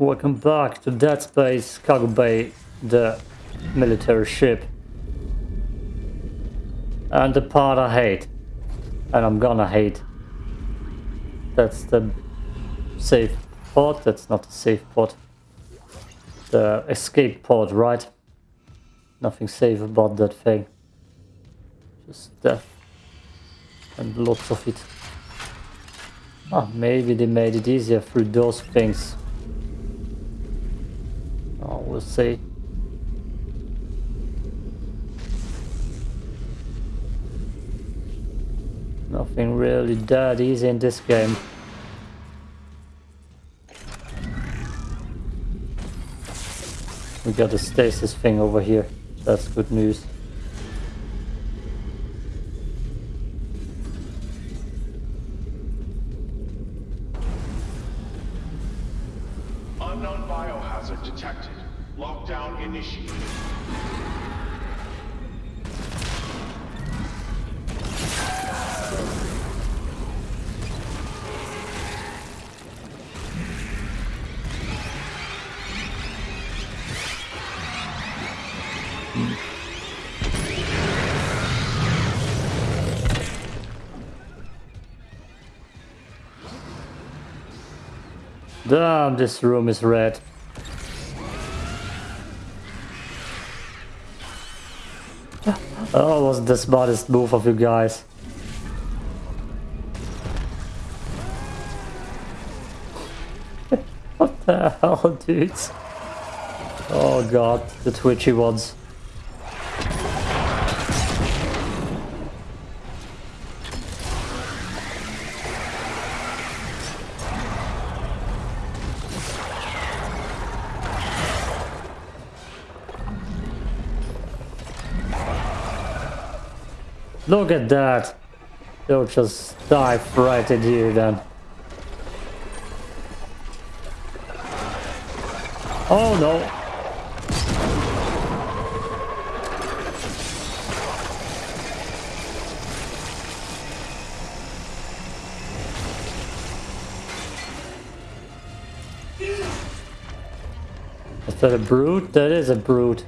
Welcome back to Dead Space Cargo Bay, the military ship. And the part I hate. And I'm gonna hate. That's the safe pod. That's not the safe pod. The escape pod, right? Nothing safe about that thing. Just death. And lots of it. Ah, maybe they made it easier through those things. We'll see. Nothing really that easy in this game. We got a stasis thing over here. That's good news. Unknown biohazard detected. Lockdown initiated. Damn, this room is red. Oh, was the smartest move of you guys. what the hell, dudes? Oh god, the twitchy ones. Look at that. They'll just dive right at you then. Oh no. Is that a brute? That is a brute.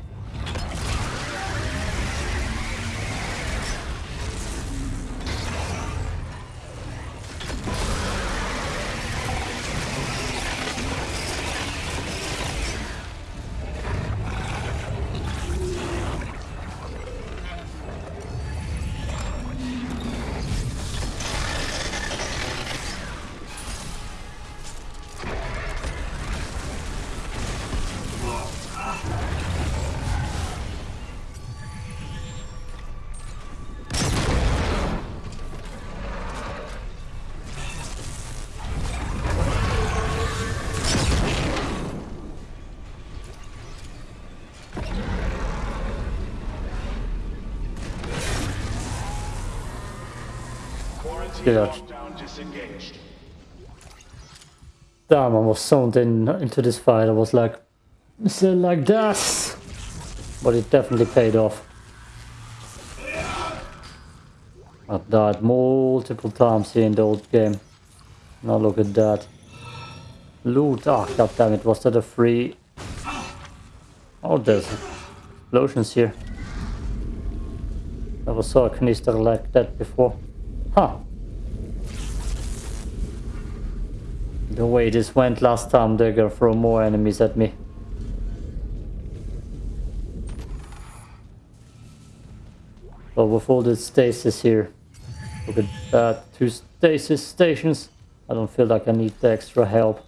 Damn, I was zoned in into this fight. I was like, it like that? But it definitely paid off. I've died multiple times here in the old game. Now look at that. Loot. Ah, god damn it. Was that a free? Oh, there's explosions here. Never saw a canister like that before. Huh. The way this went last time, they're gonna throw more enemies at me. But with all the stasis here, look at that, two stasis stations. I don't feel like I need the extra help.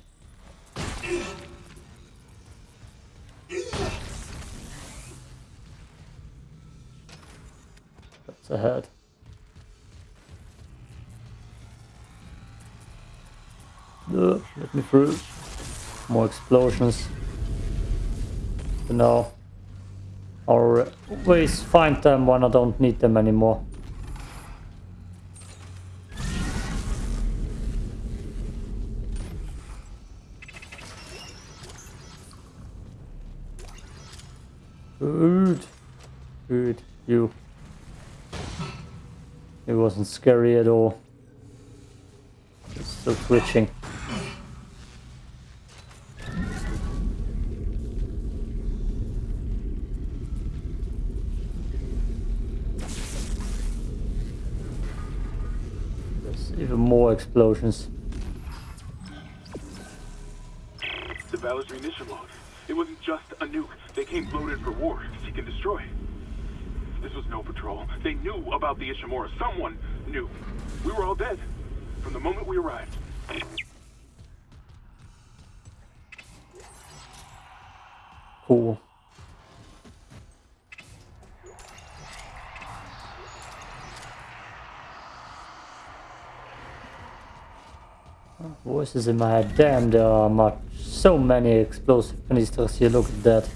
Through. More explosions. You know, I'll always find them when I don't need them anymore. Good. Good. You. It wasn't scary at all. It's still twitching. Explosions. The Valor's munition log. It wasn't just a nuke. They came loaded for war, seek and destroy. This was no patrol. They knew about the Ishimura. Someone knew. We were all dead from the moment we arrived. Cool. Voices in my head. Damn, there are much, so many explosive canisters here. Look at that.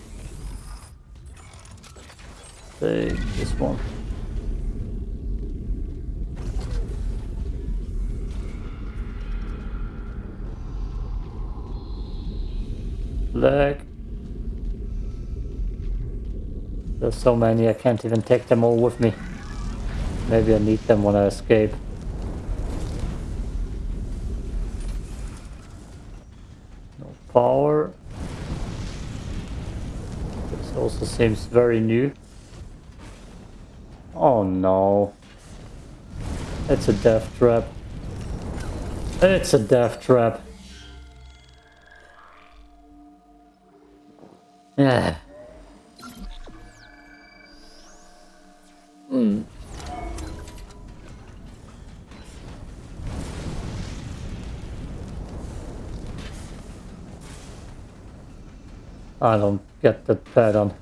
Take this one. Leg. There's so many, I can't even take them all with me. Maybe I need them when I escape. No power. This also seems very new. Oh no. It's a death trap. It's a death trap. Yeah. Hmm. I don't get the pattern.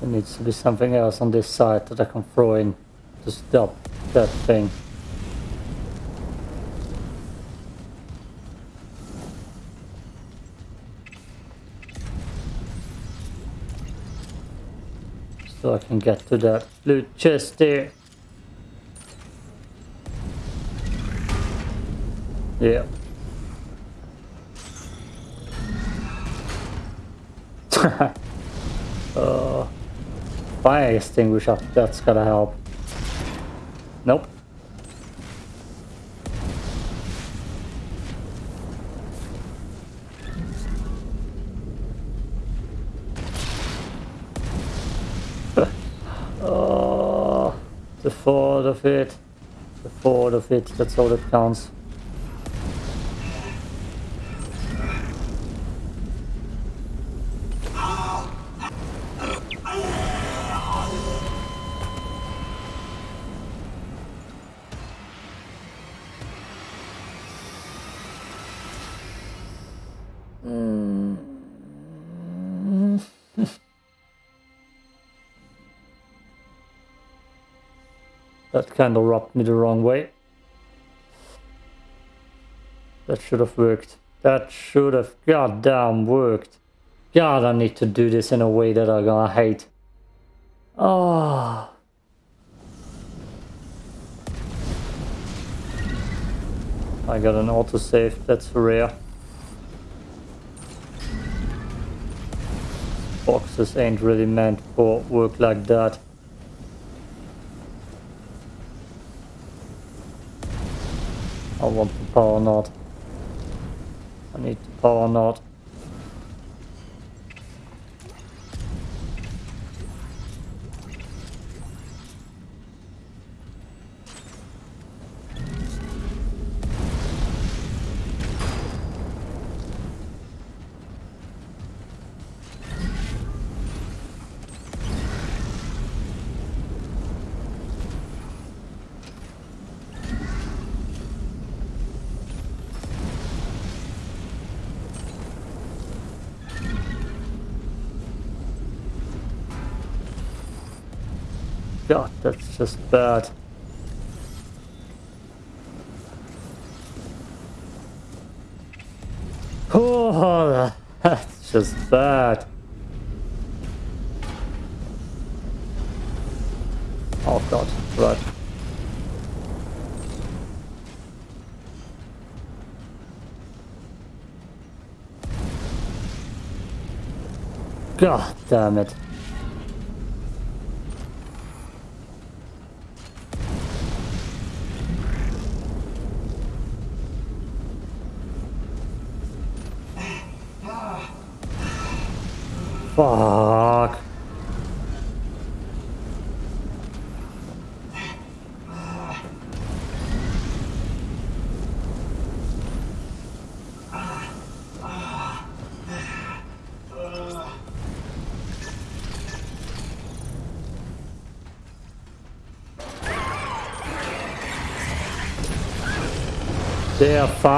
There needs to be something else on this side that I can throw in to stop that thing. So I can get to that blue chest there. Yeah. Fire extinguisher, that's gotta help. Nope. oh, the thought of it. The thought of it, that's all that counts. That kind of rubbed me the wrong way. That should have worked. That should have goddamn worked. God, I need to do this in a way that I'm gonna hate. Oh. I got an autosave, that's rare. Boxes ain't really meant for work like that. I want the power node. I need the power node. Just bad. Oh, that's just bad. Oh god, right. God damn it.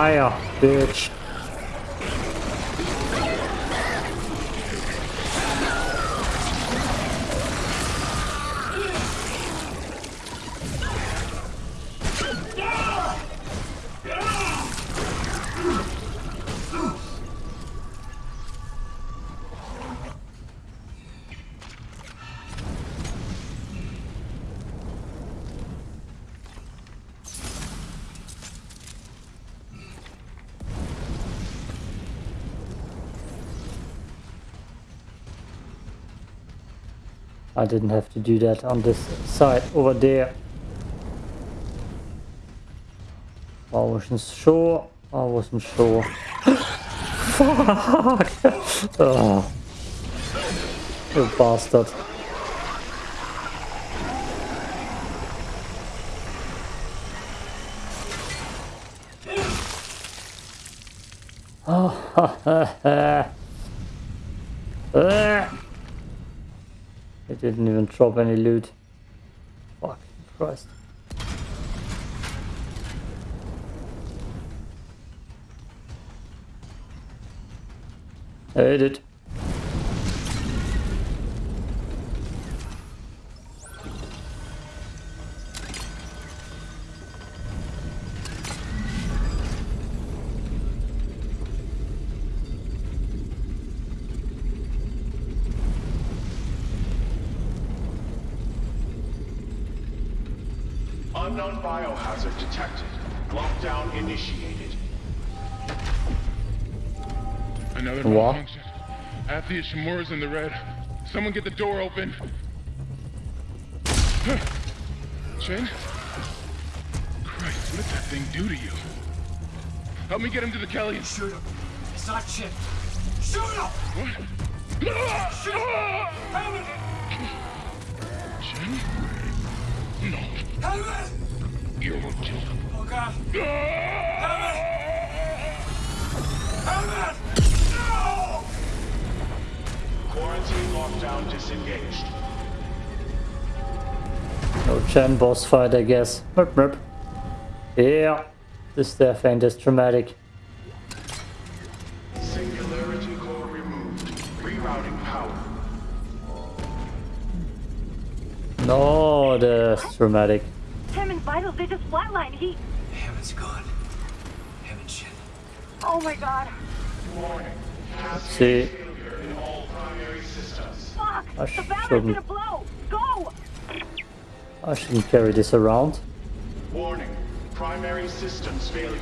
Fire, bitch. I didn't have to do that on this side over there. I wasn't sure. I wasn't sure. Fuck! oh. You bastard. Oh, It didn't even drop any loot. Fuck Christ. I hate it. Unknown biohazard detected. Lockdown initiated. Another What? malfunction. Half the Ishimura's in the red. Someone get the door open. Huh. Chen? Christ, what did that thing do to you? Help me get him to the Kelly. Shoot him. It's not shit. Shoot him! What? Shoot him! Hammond! Chen? No. Hammond! You're him. Oh god. Hammond! No! Quarantine lockdown disengaged. No Chen boss fight, I guess. Merp, merp. Yeah, this death ain't as dramatic. Singularity core removed. Rerouting power. No, that's dramatic. Hammond's vitals, they just flatlined. He. Hammond's gone. Hammond shit. Oh my god. Warning. See, Failure in all primary systems. Fuck! I the battery's shouldn't. gonna blow! Go! I shouldn't carry this around. Warning. Primary systems failure.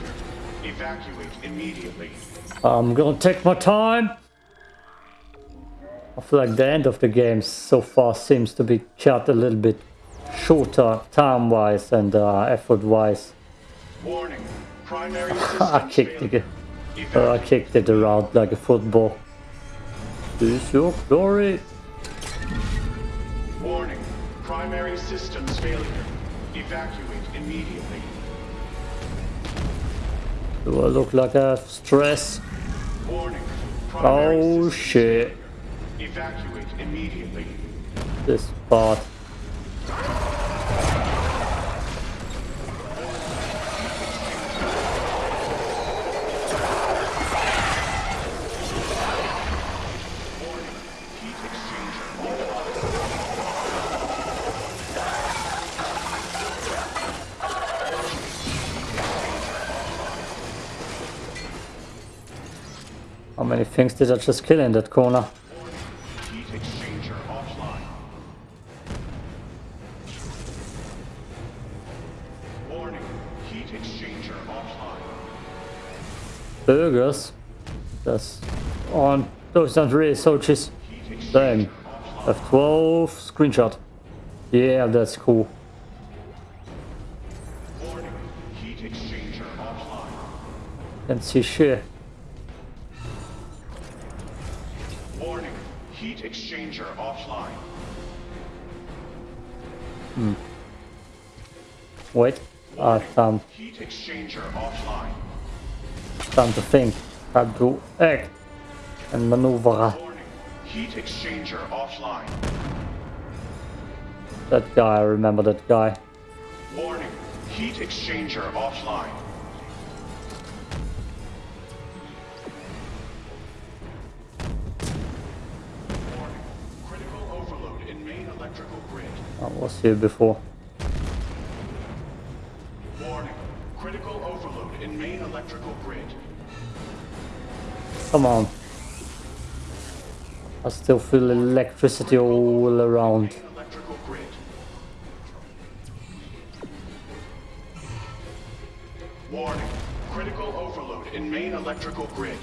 Evacuate immediately. I'm gonna take my time. I feel like the end of the game so far seems to be cut a little bit shorter time-wise and uh, effort-wise. Warning. Primary I systems kicked failure. it. Uh, I kicked it around like a football. This is your glory. Warning. Primary systems failure. Evacuate immediately. Do I look like I have stress? Warning. Primary Oh systems shit. Evacuate immediately. This part. How many things did I just kill in that corner? Burgers. That's on. Those aren't really. Heat exchanger Damn. F12 screenshot. Yeah, that's cool. Warning. Heat exchanger offline. Can see shit. Warning. Heat exchanger offline. Hmm. Wait. Ah, time, Heat exchanger offline. time to think. Time to act. And maneuver. Warning. Heat exchanger offline. That guy, I remember that guy. Warning. Heat exchanger offline. Warning. Critical overload in main electrical grid. I was here before. Electrical grid. Come on. I still feel electricity all around. Electrical grid. Warning. Critical overload in main electrical grid.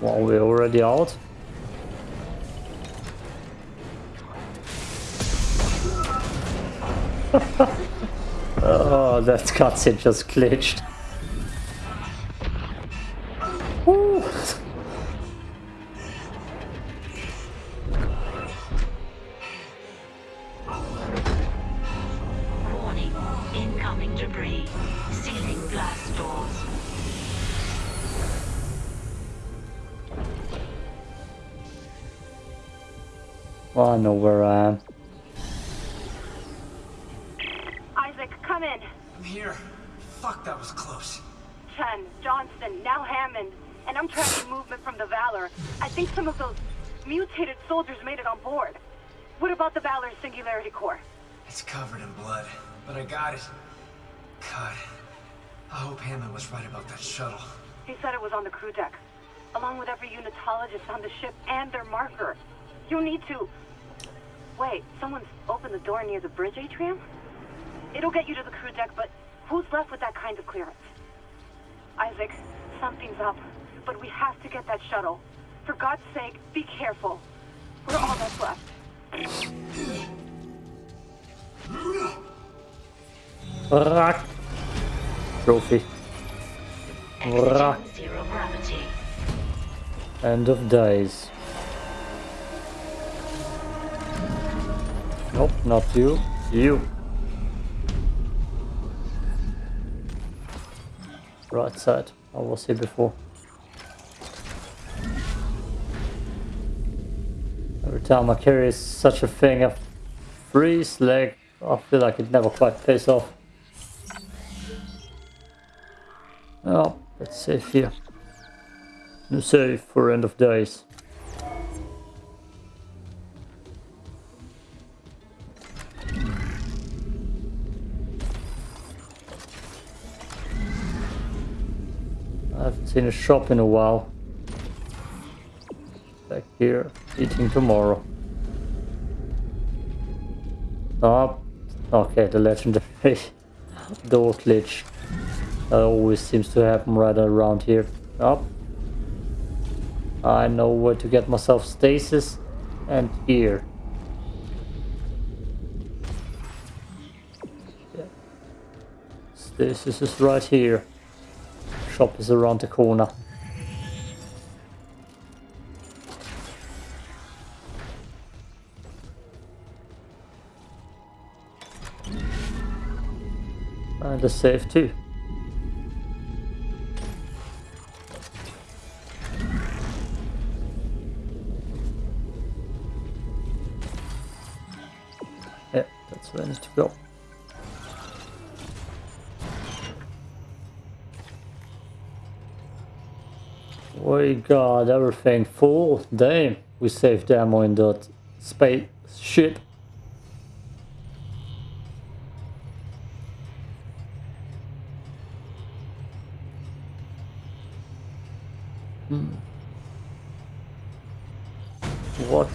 Well, we're already out. That cutscene just glitched. Woo. Warning. Incoming debris. Sealing blast doors. Well, I know where I am. I'm here. Fuck, that was close. Chen, Johnston, now Hammond. And I'm tracking movement from the Valor. I think some of those mutated soldiers made it on board. What about the Valor's Singularity Core? It's covered in blood, but I got it. God, I hope Hammond was right about that shuttle. He said it was on the crew deck, along with every unitologist on the ship and their marker. You need to... Wait, someone's opened the door near the bridge atrium? It'll get you to the crew deck, but who's left with that kind of clearance? Isaac, something's up, but we have to get that shuttle. For God's sake, be careful. We're all that's left. Rock. Trophy. Rock. End of days. Nope, not you. You. Right side. I was here before. Every time I carry such a thing, I freeze leg. I feel like it never quite pays off. Oh, let's save here. New save for end of days. Seen a shop in a while. Back here, eating tomorrow. Oh, okay, the legendary door glitch. That always seems to happen right around here. Up. I know where to get myself stasis and here. Yeah. Stasis is right here. Shop is around the corner. And a safe too. we got everything full. Damn, we saved ammo in that spaceship. Hmm. What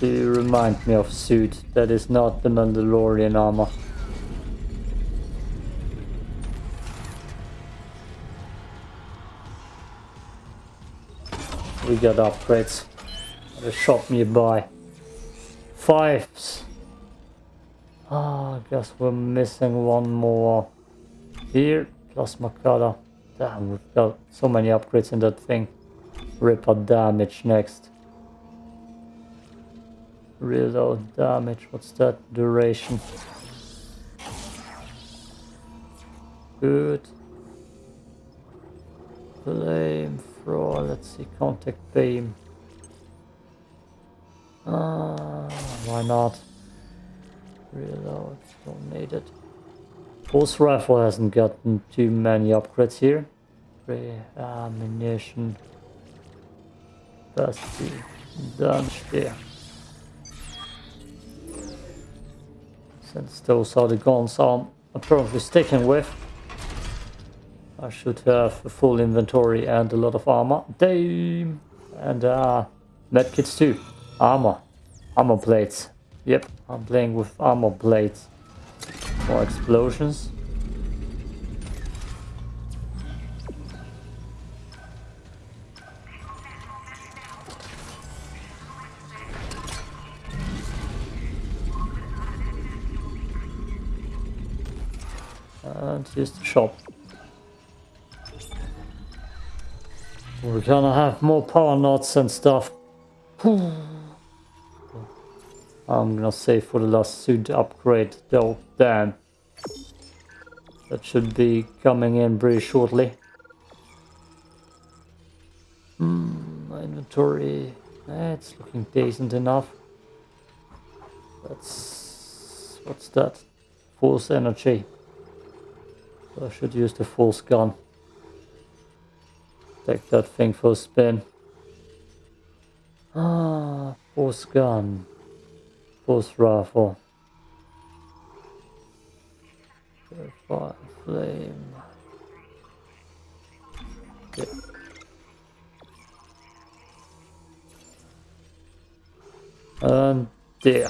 do you remind me of suit that is not the Mandalorian armor? We got upgrades. At a shop nearby. Fives. Ah, I guess we're missing one more. Here, plasma cutter. Damn, we've got so many upgrades in that thing. Ripper damage next. Reload damage, what's that? Duration. Good. Flame let's see, contact beam. Ah, why not? Reload, don't need it. Pulse rifle hasn't gotten too many upgrades here. Free ammunition. Capacity. Damage there. Since those are the guns I'm apparently sticking with. I should have a full inventory and a lot of armor. Damn! And uh, medkits too. Armor. Armor plates. Yep, I'm playing with armor plates. More explosions. And here's the shop. We're gonna have more power nodes and stuff. I'm gonna save for the last suit upgrade though. Damn. That should be coming in pretty shortly. Hmm, my inventory. Eh, it's looking decent enough. That's what's that? Force energy. I should use the force gun. Take that thing for a spin. Ah, force gun. Force rifle. Fire flame. Yeah. And there.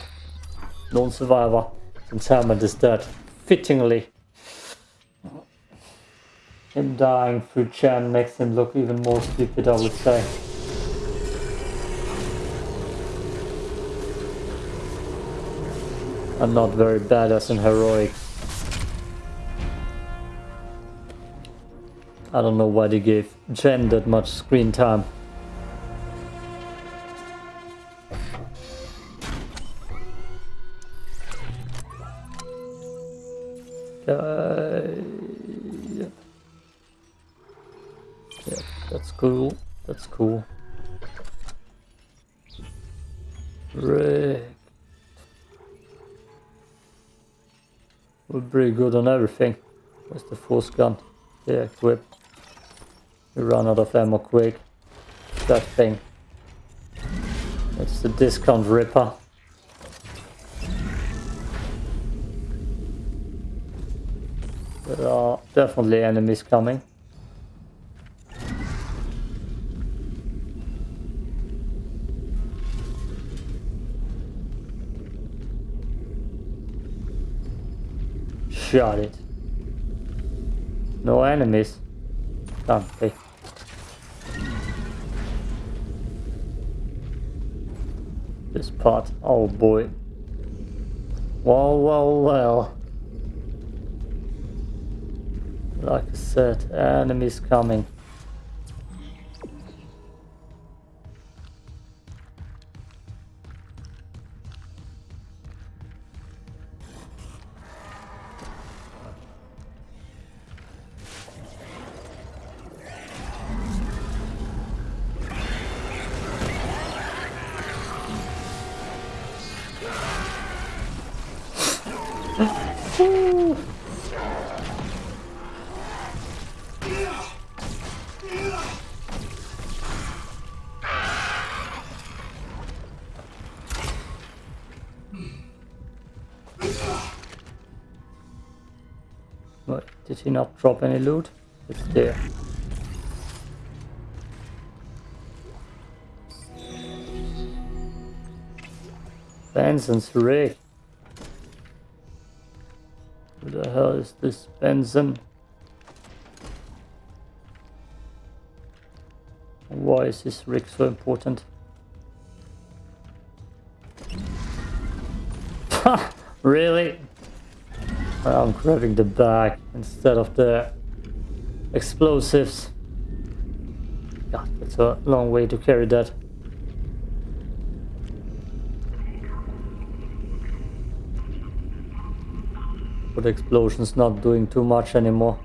Non-survivor. Hammond is dead. Fittingly. Him dying through Chen makes him look even more stupid, I would say. I'm not very badass and heroic. I don't know why they gave Chen that much screen time. Cool. That's cool. Rick. We're pretty good on everything. Where's the force gun? Yeah, equip. We run out of ammo quick. That thing. It's the discount ripper. There are definitely enemies coming. Shot it. No enemies. Can't be. This part. Oh boy. Well, well, well. Like I said, enemies coming. What? Did he not drop any loot? It's there. Benson's rig. Who the hell is this Benson? Why is this rig so important? really? I'm grabbing the bag instead of the explosives. God, that's a long way to carry that. But explosion's not doing too much anymore.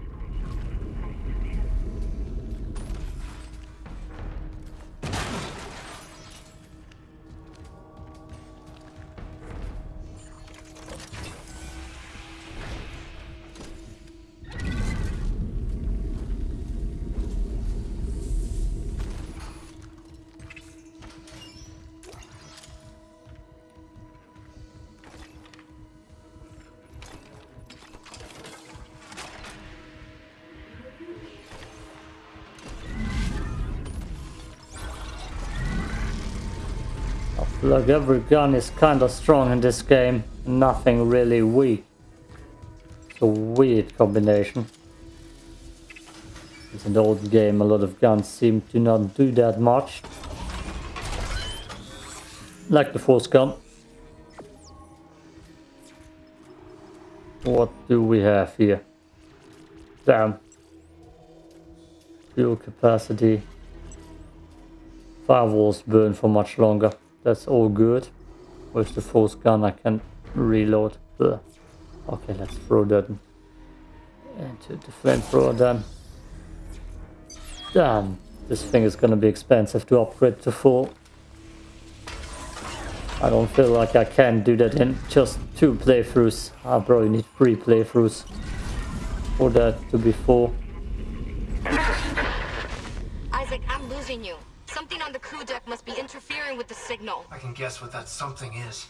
Every gun is kinda strong in this game. Nothing really weak. It's a weird combination. It's an old game, a lot of guns seem to not do that much. Like the force gun. What do we have here? Damn. Fuel capacity. Firewalls burn for much longer. That's all good. Where's the force gun? I can reload. Ugh. Okay, let's throw that into the flamethrower then. Damn, this thing is gonna be expensive to upgrade to full. I don't feel like I can do that in just two playthroughs. I probably need three playthroughs for that to be full. Isaac, I'm losing you. Something on the crew deck must be interfering with the signal. I can guess what that something is.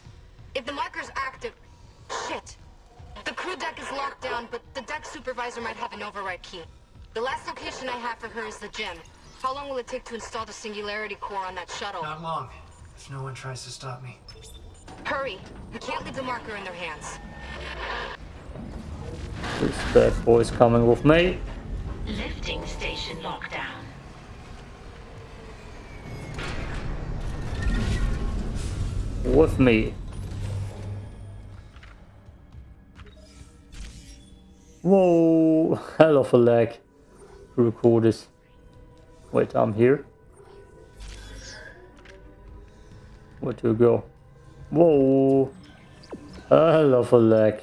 If the marker's active... Shit. The crew deck is locked down, but the deck supervisor might have an override key. The last location I have for her is the gym. How long will it take to install the singularity core on that shuttle? Not long, if no one tries to stop me. Hurry. We can't leave the marker in their hands. This bad boy's coming with me. Lifting station lockdown. With me. Whoa, hell of a lag to record this. Wait, I'm here. Where to go? Whoa, hell of a lag.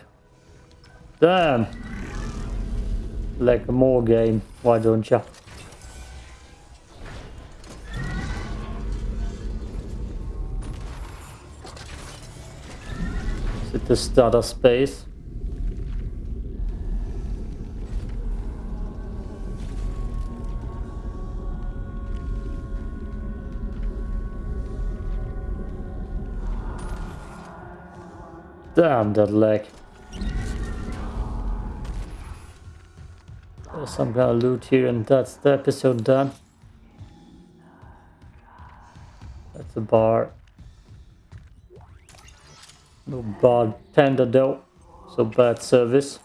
Damn. Like more game, why don't ya? Is it the starter space? Damn that lag. There's some kind of loot here and that's the episode done. That's a bar. No bartender though, so bad service.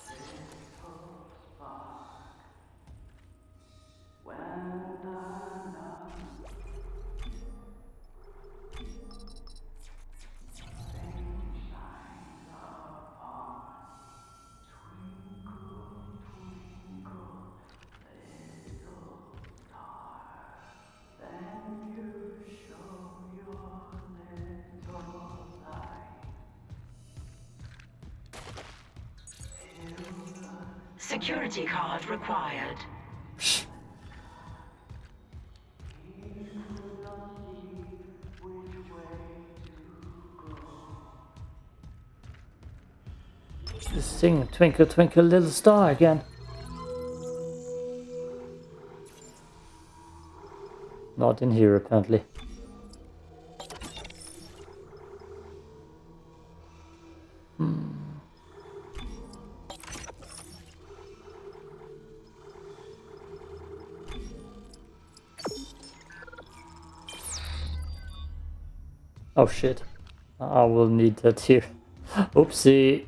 Required. Just sing Twinkle Twinkle Little Star again. Not in here apparently. Oh shit. I will need that here. Oopsie.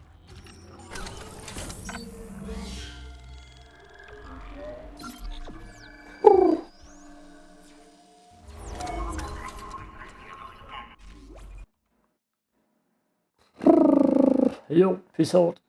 Jo, peace out.